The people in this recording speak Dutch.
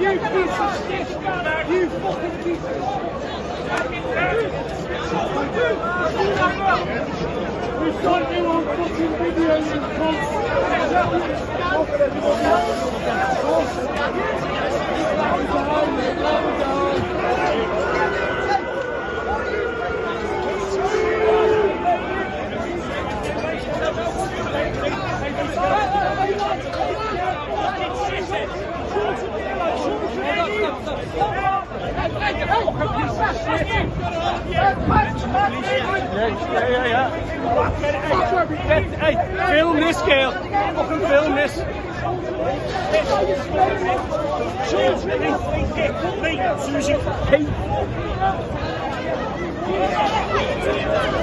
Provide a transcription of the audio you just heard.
You piece of shit! You fucking piece of shit! We've got you on fucking video, you cunt! Ja, ja, ja. Hey, film this. Susie, hey.